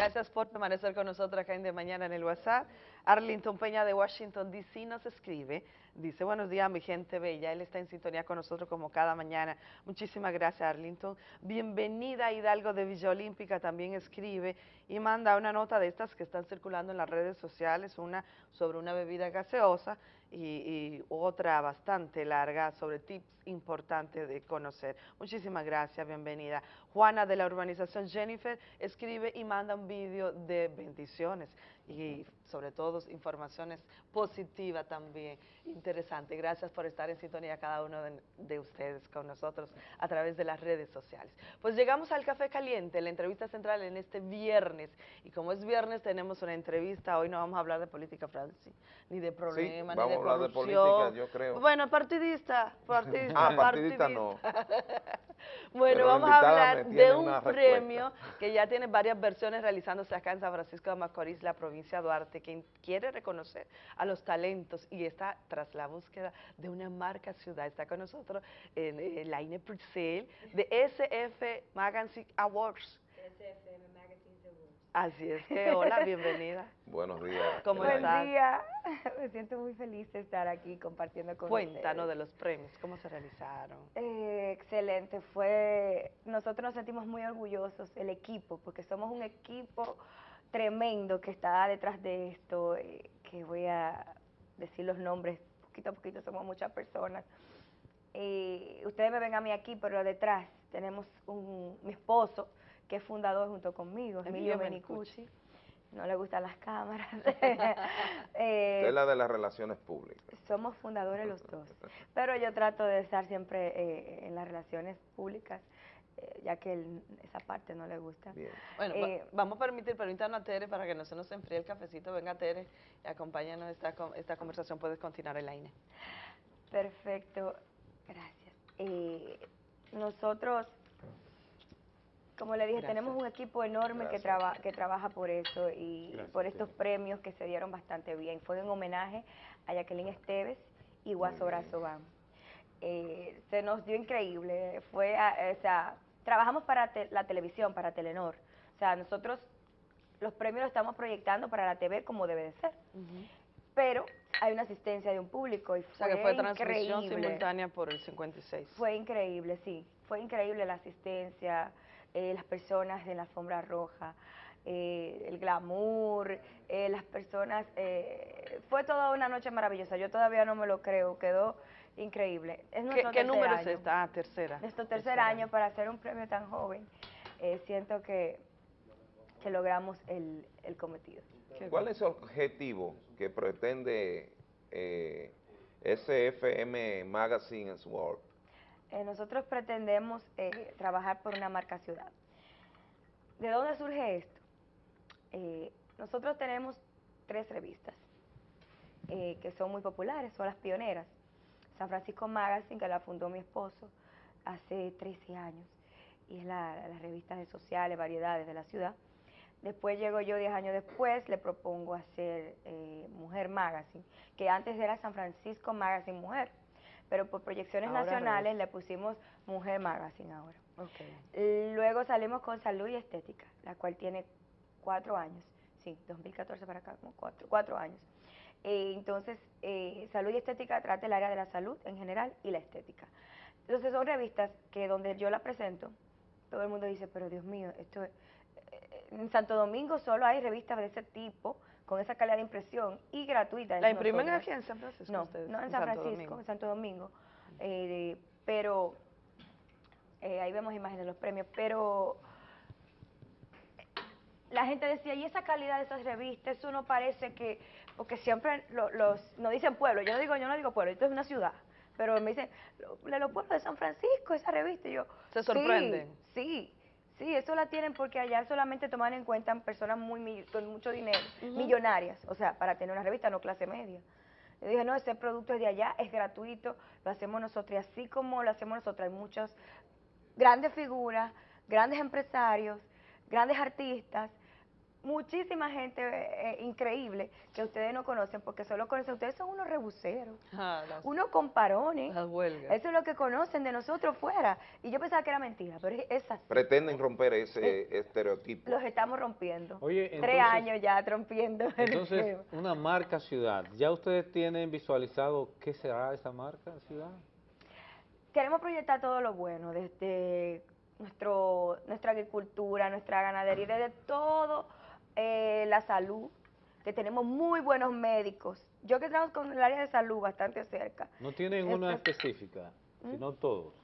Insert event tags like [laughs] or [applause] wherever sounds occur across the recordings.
Gracias por permanecer con nosotros acá en De Mañana en el WhatsApp. Arlington Peña de Washington, D.C. nos escribe. Dice, buenos días, mi gente bella. Él está en sintonía con nosotros como cada mañana. Muchísimas gracias, Arlington. Bienvenida, Hidalgo de Villa Olímpica. También escribe y manda una nota de estas que están circulando en las redes sociales. Una sobre una bebida gaseosa y, y otra bastante larga sobre tips importantes de conocer. Muchísimas gracias, bienvenida. Juana de la urbanización Jennifer escribe y manda un vídeo de bendiciones y sobre todo informaciones positivas también, interesante. Gracias por estar en sintonía cada uno de, de, ustedes con nosotros a través de las redes sociales. Pues llegamos al Café Caliente, la entrevista central en este viernes. Y como es viernes tenemos una entrevista, hoy no vamos a hablar de política, Francis, ni de problemas, sí, ni de corrupción. hablar de política, yo creo. Bueno, partidista, partidista. ah, partidista, partidista. no. [laughs] [laughs] bueno, Pero vamos a hablar de un premio que ya tiene varias versiones realizándose acá en San Francisco de Macorís, la provincia de Duarte, que quiere reconocer a los talentos y está tras la búsqueda de una marca ciudad. Está con nosotros en, en Laine Purcell de SF Magazine Awards. Así es que, hola, bienvenida. [laughs] Buenos días. ¿Cómo Buen estás? día. [laughs] Me siento muy feliz de estar aquí compartiendo con Cuéntanos ustedes. de los premios, ¿cómo se realizaron? Eh, excelente, fue, nosotros nos sentimos muy orgullosos, el equipo, porque somos un equipo tremendo que está detrás de esto, eh, que voy a decir los nombres, poquito a poquito somos muchas personas. Eh, ustedes me ven a mí aquí, pero detrás tenemos un, mi esposo, que es fundador junto conmigo, Emilio, Emilio Menicucci. No le gustan las cámaras. [laughs] eh, es la de las relaciones públicas. Somos fundadores los dos. [laughs] Pero yo trato de estar siempre eh, en las relaciones públicas eh, ya que él, esa parte no le gusta. Bien. Bueno, eh, vamos a permitir, permítanos a Tere para que no se nos enfríe el cafecito. Venga Tere y acompáñanos esta, esta conversación. Puedes continuar, Elaine. Perfecto, gracias. Eh, nosotros, como le dije, gracias. tenemos un equipo enorme que, traba, que trabaja por eso y gracias, por estos premios que se dieron bastante bien. Fue en homenaje a Jacqueline Esteves y Guaso Brazo Bam. Eh, se nos dio increíble, fue, a, o sea, trabajamos para te, la televisión, para Telenor, o sea, nosotros los premios los estamos proyectando para la TV como debe de ser, uh -huh. pero hay una asistencia de un público y fue, o sea, que fue transmisión increíble. simultánea por el 56. Fue increíble, sí, fue increíble la asistencia, eh, las personas en la alfombra roja, eh, el glamour, eh, las personas, fue toda una noche maravillosa, yo todavía no me lo creo, quedó increíble. Es ¿Qué, ¿qué número es esta? Ah, tercera. Nuestro tercer, año, para hacer un premio tan joven. Eh, siento que, que logramos el, el cometido. ¿Cuál es el objetivo que pretende eh, SFM Magazine Award? Eh, nosotros pretendemos eh, trabajar por una marca ciudad. ¿De dónde surge esto? Eh, nosotros tenemos tres revistas que son muy populares, son las pioneras. San Francisco Magazine, que la fundó mi esposo hace 13 años, y es la, la revista de sociales, variedades de la ciudad. Después llego yo 10 años después, le propongo hacer eh, Mujer Magazine, que antes era San Francisco Magazine Mujer, pero por proyecciones ahora nacionales le pusimos Mujer Magazine ahora. Okay. Luego salimos con Salud y Estética, la cual tiene cuatro años, sí, 2014 para acá, como cuatro, cuatro años. Eh, entonces, eh, Salud y Estética trata el área de la salud en general y la estética. Entonces son revistas que donde yo la presento, todo el mundo dice, pero Dios mío, esto es... En Santo Domingo solo hay revistas de ese tipo, con esa calidad de impresión y gratuita. ¿La imprimen aquí en San Francisco? No, ustedes, no en, San Francisco, Domingo. en Santo Domingo. Eh, pero eh, ahí vemos imágenes de los premios, pero la gente decía, ¿y esa calidad de esas revistas? Eso no parece que, porque siempre lo, los, no dicen pueblo, yo no digo, yo no digo pueblo, esto es una ciudad, pero me dicen, de los pueblos de San Francisco, esa revista, y yo, ¿Se sorprenden? Sí, sí, sí, eso la tienen porque allá solamente toman en cuenta personas muy con mucho dinero, uh -huh. millonarias, o sea, para tener una revista, no clase media. Yo dije, no, ese producto es de allá, es gratuito, lo hacemos nosotros, y así como lo hacemos nosotros, hay muchas grandes figuras, grandes empresarios, grandes artistas, muchísima gente eh, increíble que ustedes no conocen porque solo conocen, ustedes son unos rebuseros, ah, unos comparones. Eso es lo que conocen de nosotros fuera. Y yo pensaba que era mentira, pero es así. Pretenden romper ese estereotipo. Los estamos rompiendo. Oye, Tres años ya rompiendo. Entonces, una marca ciudad. ¿Ya ustedes tienen visualizado qué será esa marca ciudad? Queremos proyectar todo lo bueno, desde nuestro, nuestra agricultura, nuestra ganadería, desde todo eh, la salud, que tenemos muy buenos médicos. Yo que trabajo con el área de salud bastante cerca. No tienen una específica, ¿Mm? sino todos.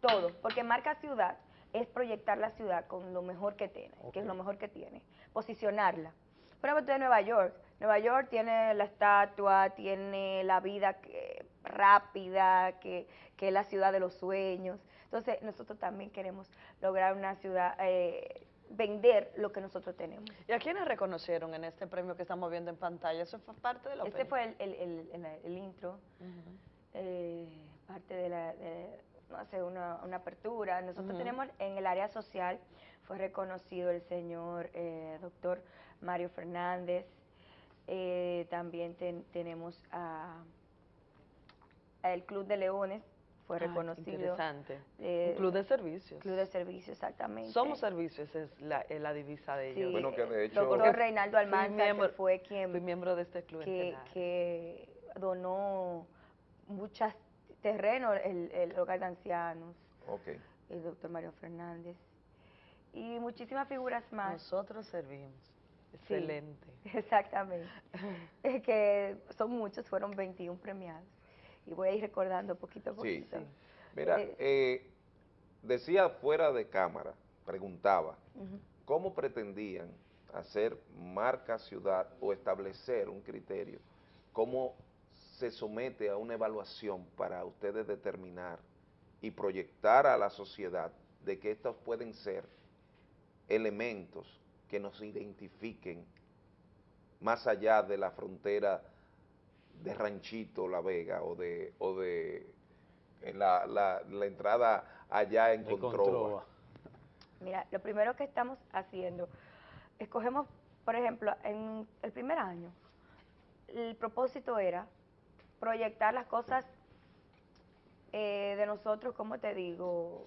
Todos, porque marca ciudad es proyectar la ciudad con lo mejor que tiene, que es lo mejor que tiene, posicionarla. Por ejemplo, de Nueva York. Nueva York tiene la estatua, tiene la vida rápida, que, que, es la ciudad de los sueños. Entonces, nosotros también queremos lograr una ciudad eh, vender lo que nosotros tenemos. ¿Y a quiénes reconocieron en este premio que estamos viendo en pantalla? ¿Eso fue parte de la Este fue el, el, el, intro, eh, parte de la, no sé, una, una apertura. Nosotros tenemos en el área social, fue reconocido el señor eh, doctor Mario Fernández, eh, también tenemos a, el Club de Leones, fue reconocido. Interesante. Eh, un club de servicios. Club de servicios, exactamente. Somos servicios, es la, la divisa de ellos. bueno, que de hecho... Doctor Reinaldo Almanza, fue quien... Fui miembro de este club. Que, que donó muchos terrenos, el, el, hogar de ancianos. Okay. El doctor Mario Fernández. Y muchísimas figuras más. Nosotros servimos. Excelente. [laughs] exactamente. es que son muchos, fueron 21 premiados y voy a ir recordando poquito a poquito. Sí, Mira, eh, eh, decía fuera de cámara, preguntaba, ¿cómo pretendían hacer marca ciudad o establecer un criterio? ¿Cómo se somete a una evaluación para ustedes determinar y proyectar a la sociedad de que estos pueden ser elementos que nos identifiquen más allá de la frontera de Ranchito La Vega o de, o de la, la, entrada allá en Controva. Mira, lo primero que estamos haciendo, escogemos, por ejemplo, en el primer año, el propósito era proyectar las cosas eh, de nosotros, como te digo,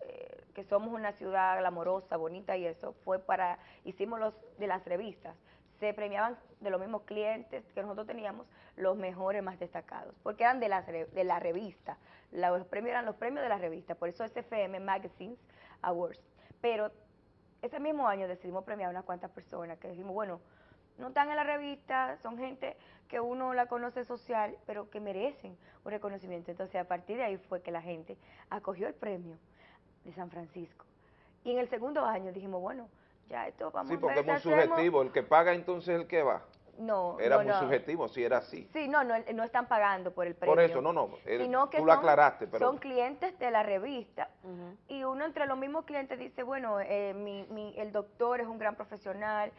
eh, que somos una ciudad glamorosa, bonita y eso, fue para, hicimos los de las revistas, se premiaban de los mismos clientes que nosotros teníamos, los mejores más destacados, porque eran de la, de la revista, los premios eran los premios de la revista, por eso SFM Magazines Awards. Pero ese mismo año decidimos premiar a unas cuantas personas que dijimos, bueno, no están en la revista, son gente que uno la conoce social, pero que merecen un reconocimiento. Entonces, a partir de ahí fue que la gente acogió el premio de San Francisco. Y en el segundo año dijimos, bueno, ya esto vamos Sí, porque es muy subjetivo, el que paga entonces es el que va. No, Era muy subjetivo, si era así. Sí, no, no, no están pagando por el premio. Por eso, no, no, tú lo aclaraste. Pero... Son clientes de la revista y uno entre los mismos clientes dice, bueno, eh, mi, mi, el doctor es un gran profesional,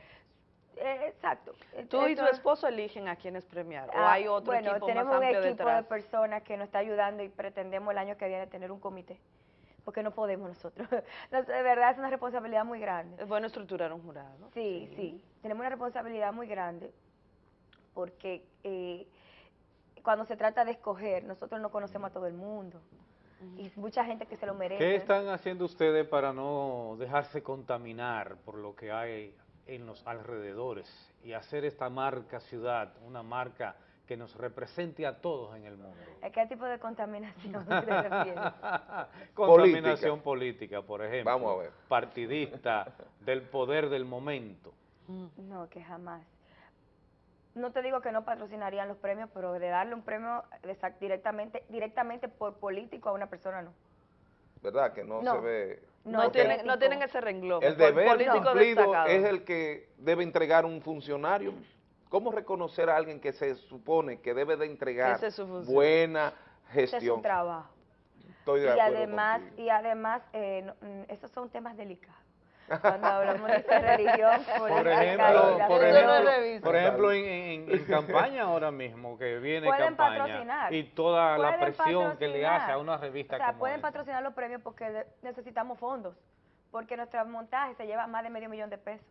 eh, exacto. ¿Tú y tu esposo eligen a quienes premiar? ¿O ah, hay otro bueno, equipo tenemos un equipo de personas que nos está ayudando y pretendemos el año que viene tener un comité porque no podemos nosotros. [laughs] de verdad es una responsabilidad muy grande. Es bueno estructurar un jurado. Sí, sí, tenemos una responsabilidad muy grande porque eh, cuando se trata de escoger, nosotros no conocemos a todo el mundo y mucha gente que se lo merece. ¿Qué están haciendo ustedes para no dejarse contaminar por lo que hay en los alrededores y hacer esta marca ciudad, una marca que nos represente a todos en el mundo. ¿A qué tipo de contaminación [laughs] contaminación política. por ejemplo. Vamos a ver. Partidista, [laughs] del poder del momento. No, que jamás. No te digo que no patrocinarían los premios, pero de darle un premio directamente directamente por político a una persona no. ¿Verdad? Que no, se ve... No, tienen, no tienen ese renglón. El deber cumplido es el que debe entregar un funcionario ¿Cómo reconocer a alguien que se supone que debe de entregar buena gestión? Ese es su trabajo. Estoy de y, además, y además, eh, mm, esos son temas delicados. Cuando hablamos de religión, [laughs] por ejemplo, por ejemplo, por ejemplo en, en, campaña ahora mismo, que viene pueden campaña patrocinar, y toda la presión que le hace a una revista o sea, pueden patrocinar los premios porque necesitamos fondos, porque nuestro montaje se lleva más de medio millón de pesos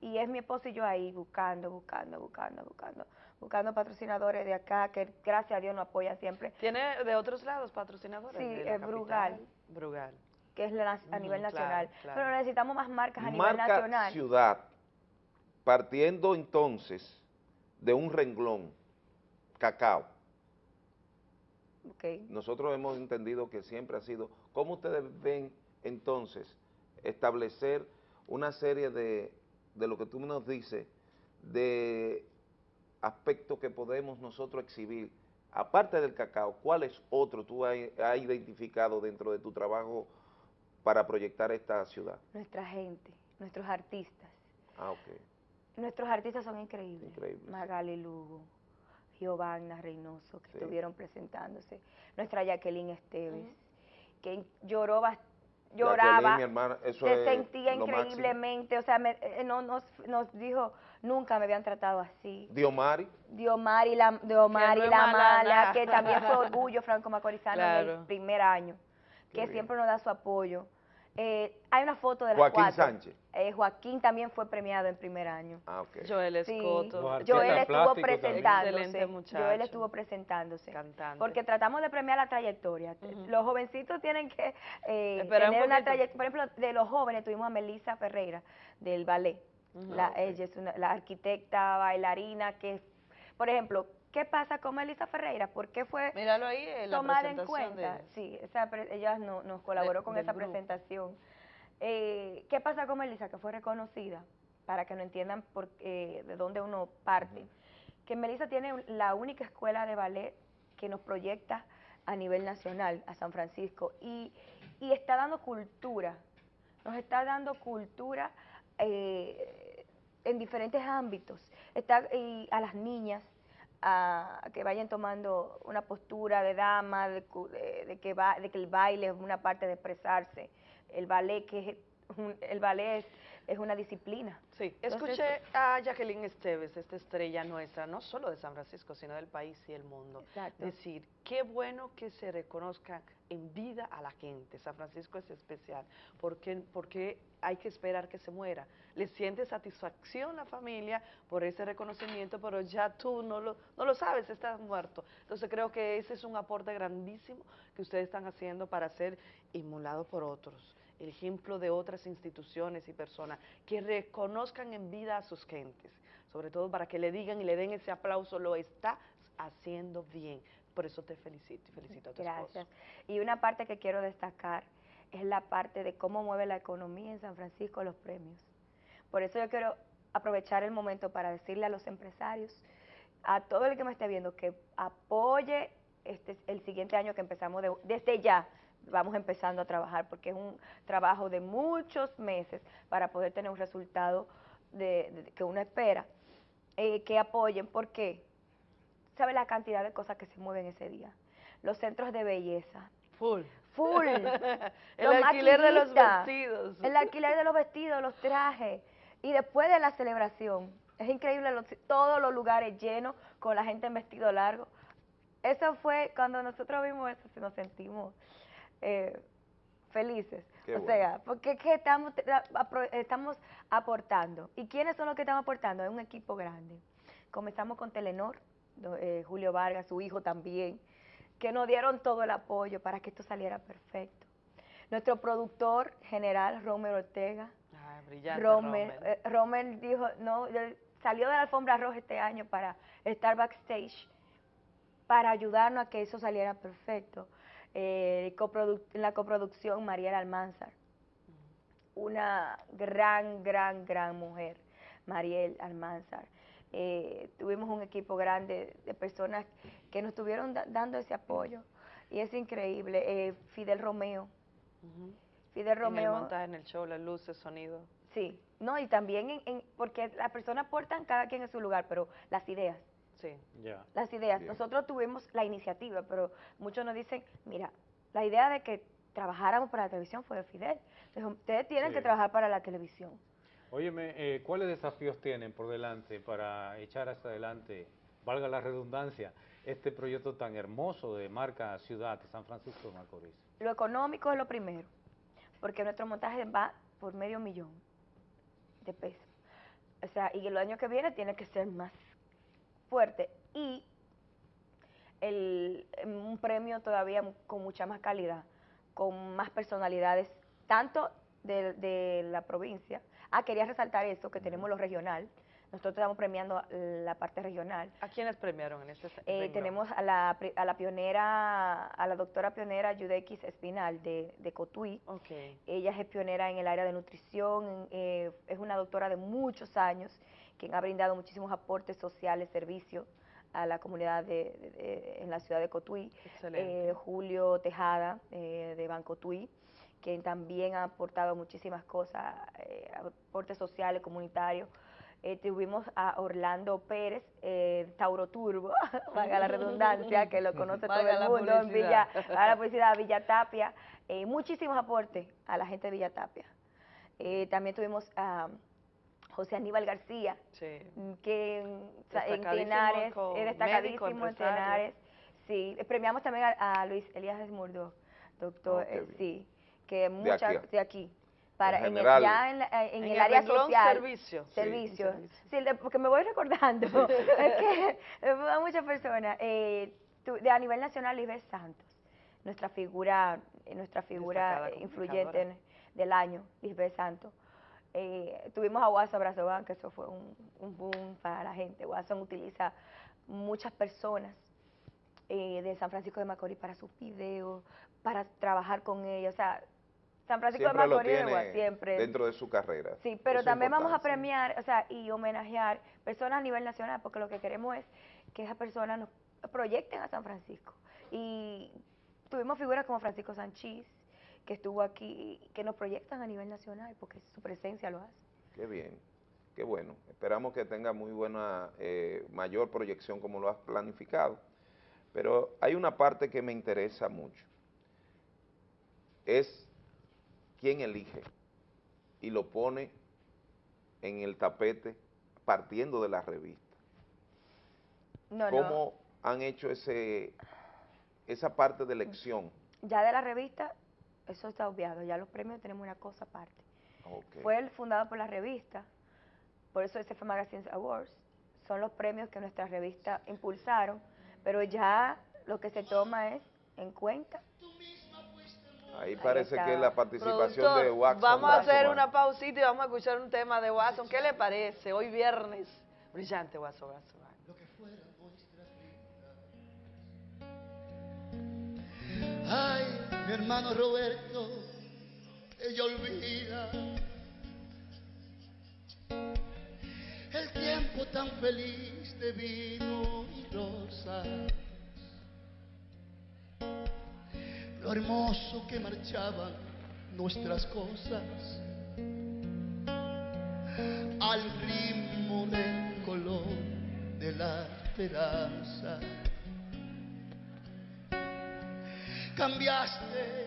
Y es mi esposo y yo ahí buscando, buscando, buscando, buscando, buscando patrocinadores de acá, que gracias a Dios nos apoya siempre. ¿Tiene de otros lados patrocinadores? Sí, de la es Brugal. capital? Brugal. que es la- a nivel Ujú, claro, nacional. claro. Pero necesitamos más marcas a nivel Marca nacional. ciudad, partiendo entonces de un renglón, cacao. Ok. Nosotros hemos entendido que siempre ha sido, ¿cómo ustedes ven entonces establecer una serie de, de lo que tú nos dices, de aspectos que podemos nosotros exhibir? Aparte del cacao, ¿cuáles otros tú has, identificado dentro de tu trabajo para proyectar esta ciudad? Nuestra gente, nuestros artistas. Ah, ok. Nuestros artistas son increíbles. Increíbles. Magali Lugo, Giovanna Reynoso, que Sí. estuvieron presentándose. Nuestra Jacqueline Esteves, que lloró, bas- lloraba, hermana, eso se es sentía máximo. increíblemente. O sea, me- eh, no, nos, nos dijo, nunca me habían tratado así. Diomari, Diomari la, Diomari no la mala, que también fue [laughs] orgullo franco-macorizano en Claro. el primer año, Qué que bien. siempre nos da su apoyo. Eh, hay una foto de las Joaquín cuatro. Sánchez. Eh, Joaquín también fue premiado en primer año. Ah, ok. Joel Sí, Escoto. Artistas Joel estuvo presentándose. Joel estuvo presentándose. Cantante. Porque tratamos de premiar la trayectoria. Los jovencitos tienen que eh, un tener una trayectoria. Por ejemplo, de los jóvenes tuvimos a Melissa Ferreira del ballet. La- Ah. Ella es una, la arquitecta, bailarina, que, por ejemplo, ¿qué pasa con Melissa Ferreira? ¿Por qué fue Míralo ahí en la tomada en cuenta? de- Sí, esa ella no- nos colaboró De- con esa grupo. presentación. Eh, ¿Qué pasa con Melissa? Que fue reconocida, para que no entiendan por, eh, de dónde uno parte. Que Melissa tiene la única escuela de ballet que nos proyecta a nivel nacional, a San Francisco, y, y está dando cultura, nos está dando cultura eh, en diferentes ámbitos. Está y a las niñas a que vayan tomando una postura de dama, de, de- de que va, de que el baile es una parte de expresarse, el ballet que es un- el ballet es, es una disciplina. Sí, Entonces- escuché a Jacqueline Esteves, esta estrella nuestra, no solo de San Francisco, sino del país y el mundo, Exacto. decir, qué bueno que se reconozca en vida a la gente. San Francisco es especial, porque, porque hay que esperar que se muera. Le siente satisfacción la familia por ese reconocimiento, pero ya tú no lo, no lo sabes, estás muerto. Entonces creo que ese es un aporte grandísimo que ustedes están haciendo para ser emulados por otros el ejemplo de otras instituciones y personas que reconozcan en vida a sus gentes, sobre todo para que le digan y le den ese aplauso, lo estás haciendo bien. Por eso te felicito y felicito a tu Gracias. Y una parte que quiero destacar es la parte de cómo mueve la economía en San Francisco los premios. Por eso yo quiero aprovechar el momento para decirle a los empresarios, a todo el que me esté viendo, que apoye este el siguiente año que empezamos de- desde ya. Vamos empezando a trabajar porque es un trabajo de muchos meses para poder tener un resultado de, de- que uno espera. Eh, que apoyen, ¿por qué? ¿Sabe la cantidad de cosas que se mueven ese día? Los centros de belleza, Full. full. [laughs] el Los alquiler de los vestidos. El alquiler de los vestidos, los trajes. Y después de la celebración, es increíble los- todos los lugares llenos con la gente en vestido largo. Eso fue, cuando nosotros vimos eso, se nos sentimos eh, felices. Qué o bueno. sea, porque es que estamos, estamos aportando. ¿Y quiénes son los que están aportando? Es un equipo grande. Comenzamos con Telenor, eh, Julio Vargas, su hijo también, que nos dieron todo el apoyo para que esto saliera perfecto. Nuestro productor general, Romero Ortega, Ay, brillante, Romer, Romer. eh, Romer dijo, no, salió de la alfombra roja este año para estar backstage, para ayudarnos a que eso saliera perfecto. Eh, en la coproducción, Mariela Almanzar, una gran, gran, gran mujer, Mariel Almanzar. Eh, tuvimos un equipo grande de personas que nos estuvieron da- dando ese apoyo y es increíble. Eh, Fidel Romeo. Fidel En el Romeo. montaje, en el show, las luces, sonido. Sí, no, y también en, en- porque las personas aportan cada quien en su lugar, pero las ideas, Sí. Ya. las ideas. Nosotros tuvimos la iniciativa, pero muchos nos dicen, mira, la idea de que trabajáramos para la televisión fue de Fidel. Dijo, ustedes tienen Sí. que trabajar para la televisión. Óyeme, eh, ¿cuáles desafíos tienen por delante para echar hacia adelante, valga la redundancia, este proyecto tan hermoso de marca ciudad de San Francisco de Macorís? Lo económico es lo primero, porque nuestro montaje va por medio millón de pesos. O sea, y el año que viene tiene que ser más fuerte. Y el, un premio todavía con mucha más calidad, con más personalidades, tanto de, de la provincia. Ah, quería resaltar eso, que tenemos lo regional, nosotros estamos premiando la parte regional. ¿A quiénes premiaron en este eh, Tenemos a la, a la pionera, a la doctora pionera Yudequis Espinal de, de Cotuí. Okay. Ella es pionera en el área de nutrición, eh, es una doctora de muchos años, quien ha brindado muchísimos aportes sociales, servicios a la comunidad de, en la ciudad de Cotuí. Eh, Julio Tejada, de Banco Tui, quien también ha aportado muchísimas cosas, aportes sociales, comunitarios, eh, tuvimos a Orlando Pérez, eh, Tauro Turbo, [laughs] valga la redundancia, que lo conoce todo el mundo en Villa, a la publicidad Villa Tapia, eh, muchísimos aportes a la gente de Villa Tapia. también tuvimos a José Aníbal García, que en, Tenares, es destacadísimo en Tenares. Sí, premiamos también a, Luis Elías Desmurdo, doctor, oh, sí, que muchas de aquí para en, el, ya en, en, el, área social. Servicio. Servicio. Sí, porque me voy recordando. [laughs] [laughs] es que [laughs] a muchas personas. Eh, de, a nivel nacional, Lisbeth Santos, nuestra figura, eh, nuestra figura influyente del año, Lisbeth Santos. Eh, tuvimos a Watson Brazoban, que eso fue un, un, boom para la gente. Watson utiliza muchas personas eh, de San Francisco de Macorís para sus videos, para trabajar con ellos. O sea, San Francisco de Macorís siempre. Dentro de su carrera. Sí, pero también vamos a premiar, o sea, y homenajear personas a nivel nacional, porque lo que queremos es que esas personas nos proyecten a San Francisco. Y tuvimos figuras como Francisco Sanchís, que estuvo aquí, que nos proyectan a nivel nacional, porque su presencia lo hace. Qué bien, qué bueno. Esperamos que tenga muy buena, eh, mayor proyección como lo has planificado. Pero hay una parte que me interesa mucho. Es quién elige y lo pone en el tapete partiendo de la revista. ¿Cómo han hecho ese esa parte de elección? Ya de la revista, eso está obviado, ya los premios tenemos una cosa aparte. Fue el fundado por la revista, por eso ese fue Magazine Awards, son los premios que nuestra revista impulsaron, pero ya lo que se toma es en cuenta Ahí parece que la participación de Watson. Vamos a hacer una pausita y vamos a escuchar un tema de Watson. ¿Qué le parece? Hoy viernes. Brillante, Watson. Watson. Lo que fuera Ay, mi hermano Roberto, ella olvida el tiempo tan feliz de vino y rosa lo hermoso que marchaban nuestras cosas al ritmo del color de la esperanza. Cambiaste,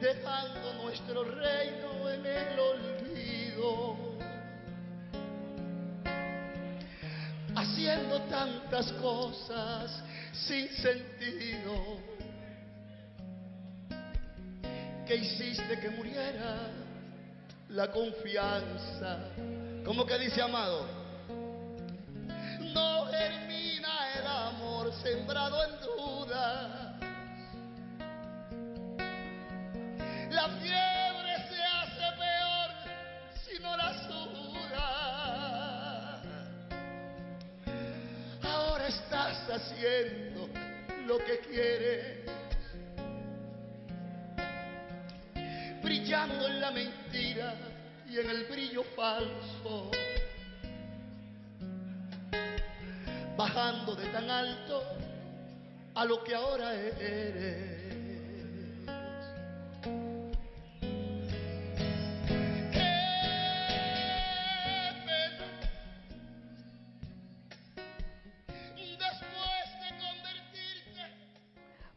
dejando nuestro reino en el olvido, haciendo tantas cosas sin sentido que hiciste que muriera la confianza. Como que dice amado, sembrado en dudas. La fiebre se hace peor si no la suda. Ahora estás haciendo lo que quieres. Brillando en la mentira y en el brillo falso. Bajando de tan alto a lo que ahora eres.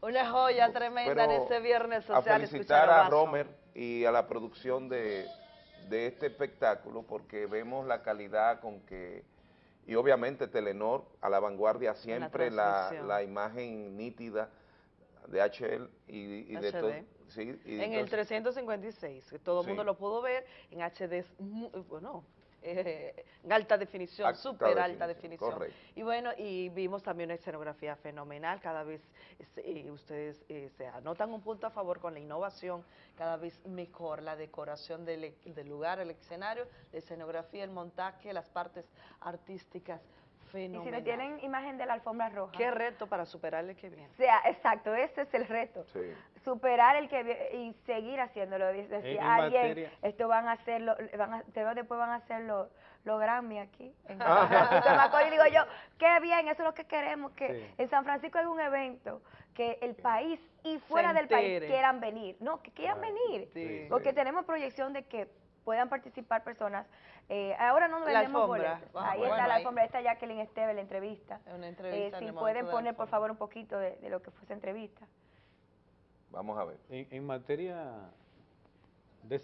Una joya tremenda en este viernes social. A felicitar a, Romer y a la producción de, este espectáculo porque vemos la calidad con que, y obviamente Telenor a la vanguardia siempre, la, imagen nítida, de HL y, y de todo. HD. Sí, y En el entonces- 356, que todo el mundo lo pudo ver, en HD bueno, eh, alta definición, súper alta definición, correcto. Y bueno, y vimos también una escenografía fenomenal, cada vez eh, ustedes eh, se anotan un punto a favor con la innovación, cada vez mejor la decoración del, del lugar, el escenario, la escenografía, el montaje, las partes artísticas, Y si no tienen imagen de la alfombra roja. Qué reto para superar el que viene. O sea, exacto, ese es el reto. Sí. Superar el que vi- y seguir haciéndolo. Decía En- en alguien, materia- esto van a hacerlo, van a, te veo después van a hacerlo los Grammy aquí. En Ah. San Francisco de Macorís. digo yo, qué bien, eso es lo que queremos, que Sí. en San Francisco hay un evento que el país y fuera del país quieran venir. No, que quieran venir. Sí. Porque Sí. tenemos proyección de que puedan participar personas. Eh, ahora no vendemos alfombra. boletos. Ah, Ahí bueno, está la alfombra, ahí está Jacqueline Esteve, la entrevista. Una Eh, entrevista en si pueden poner, por favor, un poquito de, de lo que fue esa entrevista. Vamos a ver. En, en materia de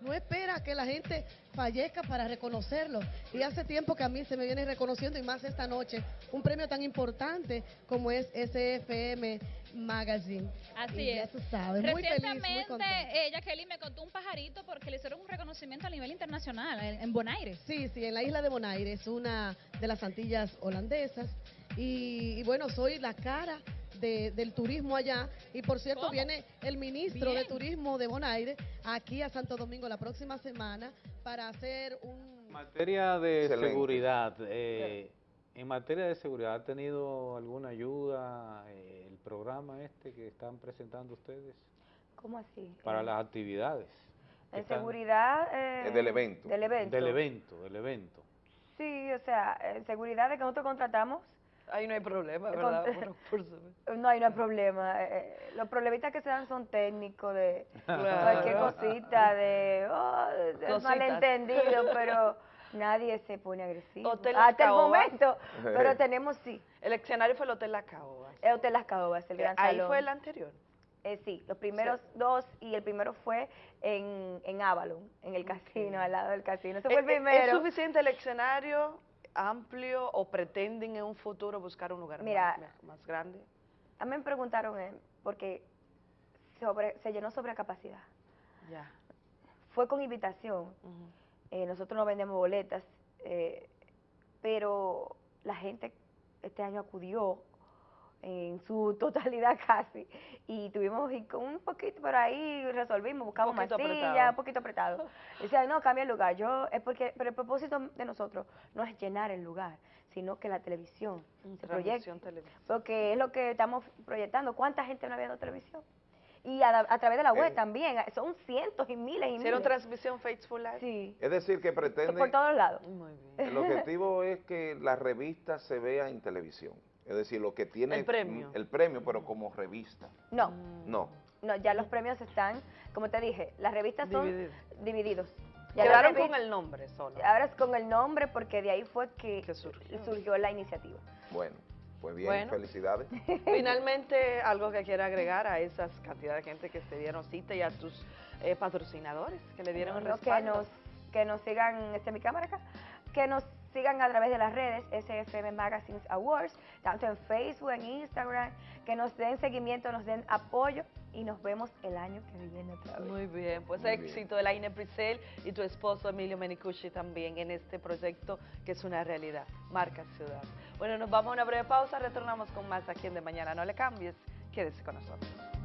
No espera que la gente fallezca para reconocerlo. Y hace tiempo que a mí se me viene reconociendo, y más esta noche, un premio tan importante como es SFM Magazine. Así Y ya es. tú sabes, muy feliz, muy Recientemente, eh, Jacqueline me contó un pajarito porque le hicieron un reconocimiento a nivel internacional en, en Bonaire. Sí, sí, en la isla de Bonaire, es una de las Antillas holandesas. Y, y bueno, soy la cara de- del turismo allá. Y por cierto, ¿Cómo? viene el ministro de. Turismo de Bonaire aquí a Santo Domingo la próxima semana para hacer un... En materia de Excelente. seguridad, eh, en materia de seguridad, ¿ha tenido alguna ayuda eh, el programa este que están presentando ustedes ¿Cómo así? para Eh, las actividades? En seguridad... Eh, del evento. Del evento. Del evento, del evento. Sí, o sea, en seguridad de que nosotros contratamos, Ahí no hay problema, Con- ¿verdad? Por- por supuesto. no hay, no hay problema. Eh, eh, los problemitas que se dan son técnicos, de Claro. cualquier cosita, de, oh, de malentendido, [laughs] pero nadie se pone agresivo. Hotel Las Hasta el Caobas. momento, pero tenemos sí. El escenario fue el Hotel La Caoba. El Hotel Las Caobas, el gran Ahí salón. fue el anterior. Eh, sí, los primeros dos y el primero fue en, en Avalon, en el casino, al lado del casino. Ese fue el ¿Es- es- primero. ¿Es suficiente el escenario amplio o pretenden en un futuro buscar un lugar Mira, más, más grande? A mí me preguntaron, eh, porque sobre, se llenó sobre capacidad. Ya. Fue con invitación. Eh, nosotros no vendemos boletas, eh, pero la gente este año acudió en su [laughs] totalidad casi y tuvimos y con un poquito, pero ahí resolvimos, buscamos sillas, apretado. un poquito apretado. Decían, no, cambia el lugar. Yo, es porque, pero el propósito de nosotros no es llenar el lugar, sino que la televisión se proyecte. Porque es lo que estamos proyectando. ¿Cuánta gente no ha visto televisión? Y a, a través de la web Eh. también. Son cientos y miles y ¿Hicieron miles. transmisión Faithful Live? Sí. Es decir, que pretenden... Por todos lados. Muy bien. El objetivo es que la revista se vea en televisión. Es decir, lo que tiene... El premio. El premio, pero como revista. No, No. no, ya los premios están, como te dije, las revistas son Divididos. divididos. Ya Quedaron con el nombre solo. Ahora es con el nombre porque de ahí fue que, Que surgió. surgió la iniciativa. Bueno, pues bien, Bueno. felicidades. [laughs] Finalmente, algo que quiera agregar a esas cantidad de gente que se dieron cita y a tus eh, patrocinadores que le dieron el No, que respaldo. nos que nos sigan, este mi cámara acá, que nos sigan a través de las redes SFM Magazines Awards, tanto en Facebook, en Instagram, que nos den seguimiento, nos den apoyo y nos vemos el año que viene otra vez. Muy bien, pues Muy bien. éxito de la Ine Priscel y tu esposo Emilio Menicucci también en este proyecto que es una realidad, Marca Ciudad. Bueno, nos vamos a una breve pausa, retornamos con más aquí en De Mañana. No le cambies, quédese con nosotros.